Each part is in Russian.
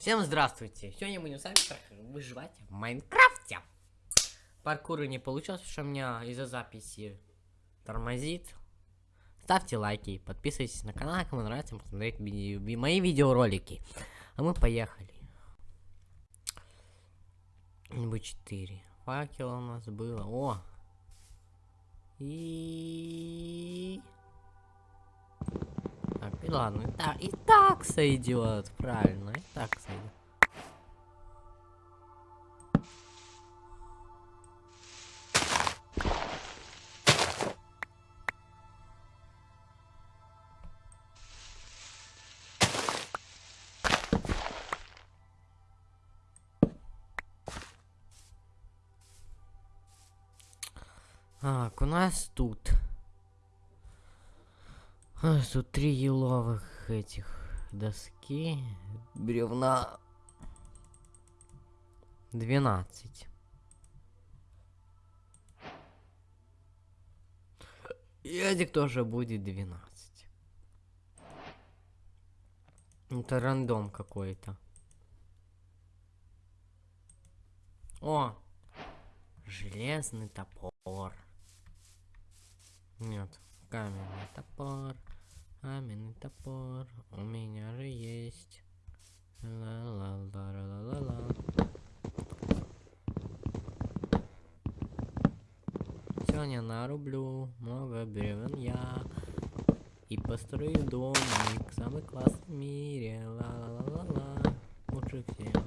Всем здравствуйте! Сегодня мы будем с вами выживать в Майнкрафте. Паркуры не получилось, потому что меня из-за записи тормозит. Ставьте лайки, подписывайтесь на канал, кому нравится посмотреть мои видеоролики. А мы поехали. Нибудь 4. Факел у нас было. О! И... Так, и ладно, и так, и так сойдет, правильно, и так сойдет. Так, у нас тут а, тут три еловых этих доски. Бревна. 12. И этих тоже будет 12. Это рандом какой-то. О! Железный топор. Нет, каменный топор. Каменный топор у меня же есть. Ла-ла-ла-ла-ла-ла. Сегодня нарублю много бревен я и построю домик самый классный в мире. Ла-ла-ла-ла-ла. Лучше всех,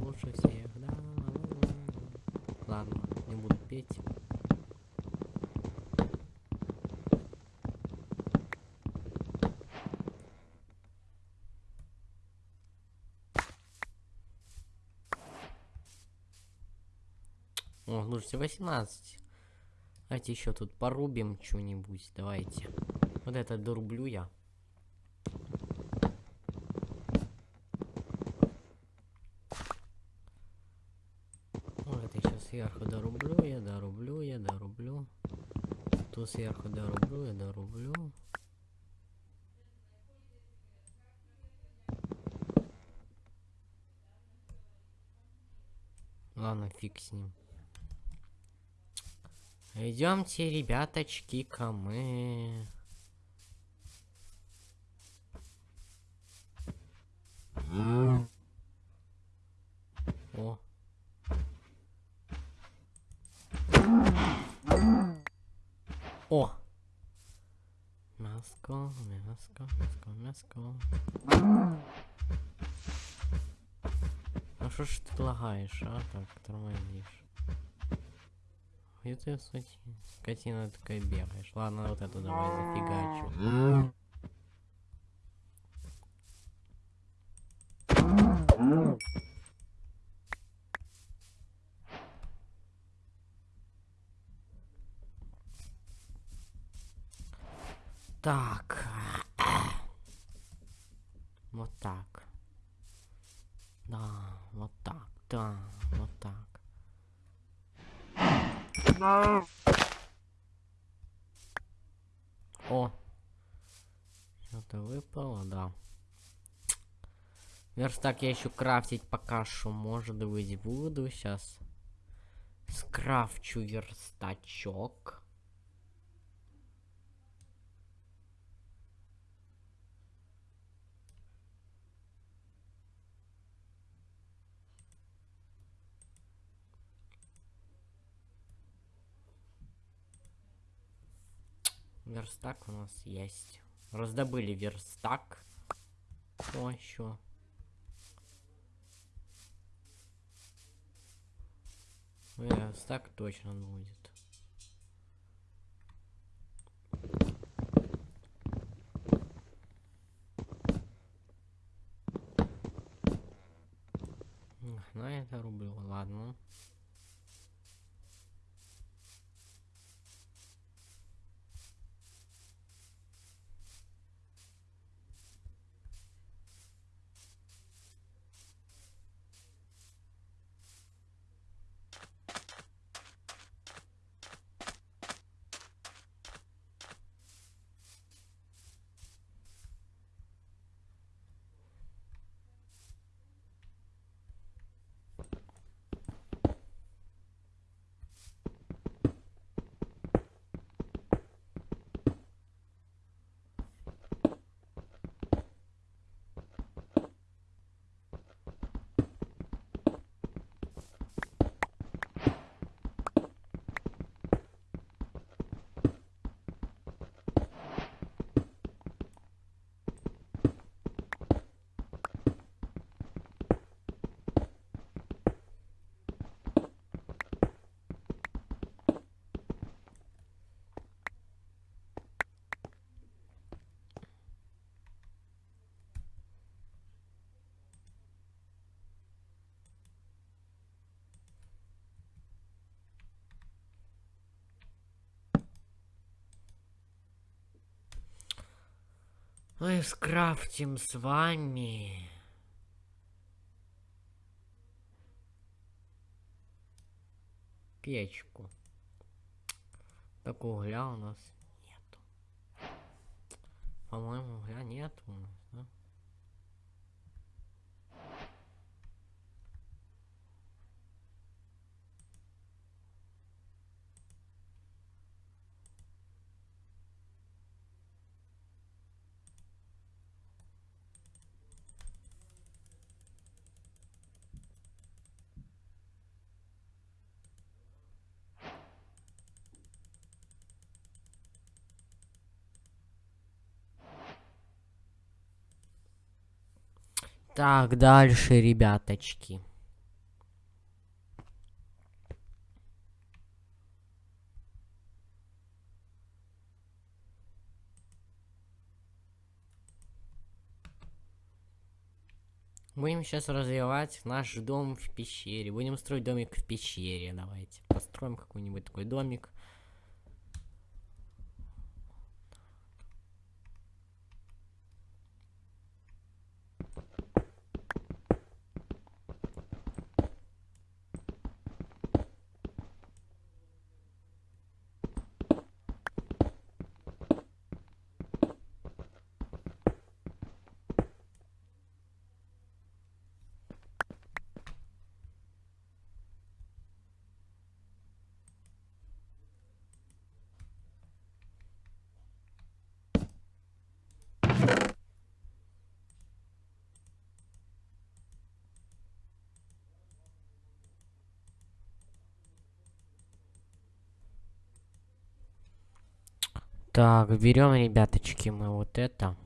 лучше всех, да. Ладно, не буду петь. О, слушайте, 18. Давайте еще тут порубим что-нибудь. Давайте. Вот это дорублю я. Вот это еще сверху дорублю я, дорублю я, дорублю. Тут сверху дорублю я, дорублю. Ладно, фиг с ним. Идемте, ребяточки, ко мы. О. О. Мяско, мяско, мяско, мяско. Ну что ж ты лагаешь, а? Так, тормозишь. И ты, скотина такая бегаешь. Ладно, вот эту давай зафигачу. Так. Вот так. Да, вот так, да, О! Что-то выпало, да. Верстак я еще крафтить пока что, может быть, буду. Сейчас скрафчу верстачок. Верстак у нас есть. Раздобыли верстак. Что еще? Верстак точно будет. На это рублю, ладно. Мы скрафтим с вами. Печку. Так угля у нас нету. По-моему, угля нету у нас, да? Так, дальше, ребяточки. Будем сейчас развивать наш дом в пещере. Будем строить домик в пещере. Давайте построим какой-нибудь такой домик. Так, берем, ребяточки, мы вот это.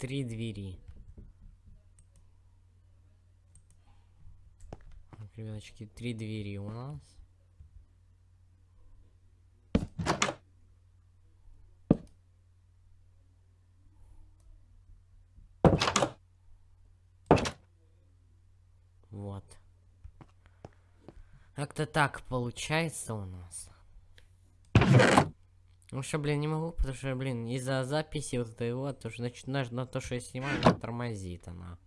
Три двери. Ребяточки, три двери у нас. Вот. Как-то так получается у нас. Ну что, блин, не могу, потому что, блин, из-за записи вот этой вот, уже начинаешь на то, что я снимаю, она тормозит она.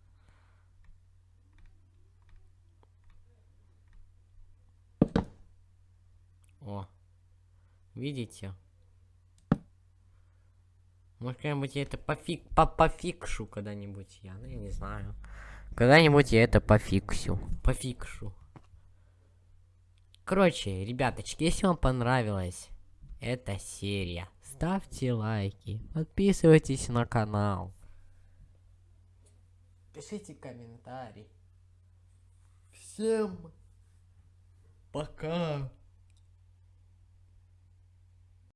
О. Видите? Может, когда-нибудь я это пофиг, по пофикшу когда-нибудь я, ну я не знаю. Когда-нибудь я это пофиксю. Пофикшу. Короче, ребяточки, если вам понравилась эта серия, ставьте лайки, подписывайтесь на канал. Пишите комментарии. Всем пока.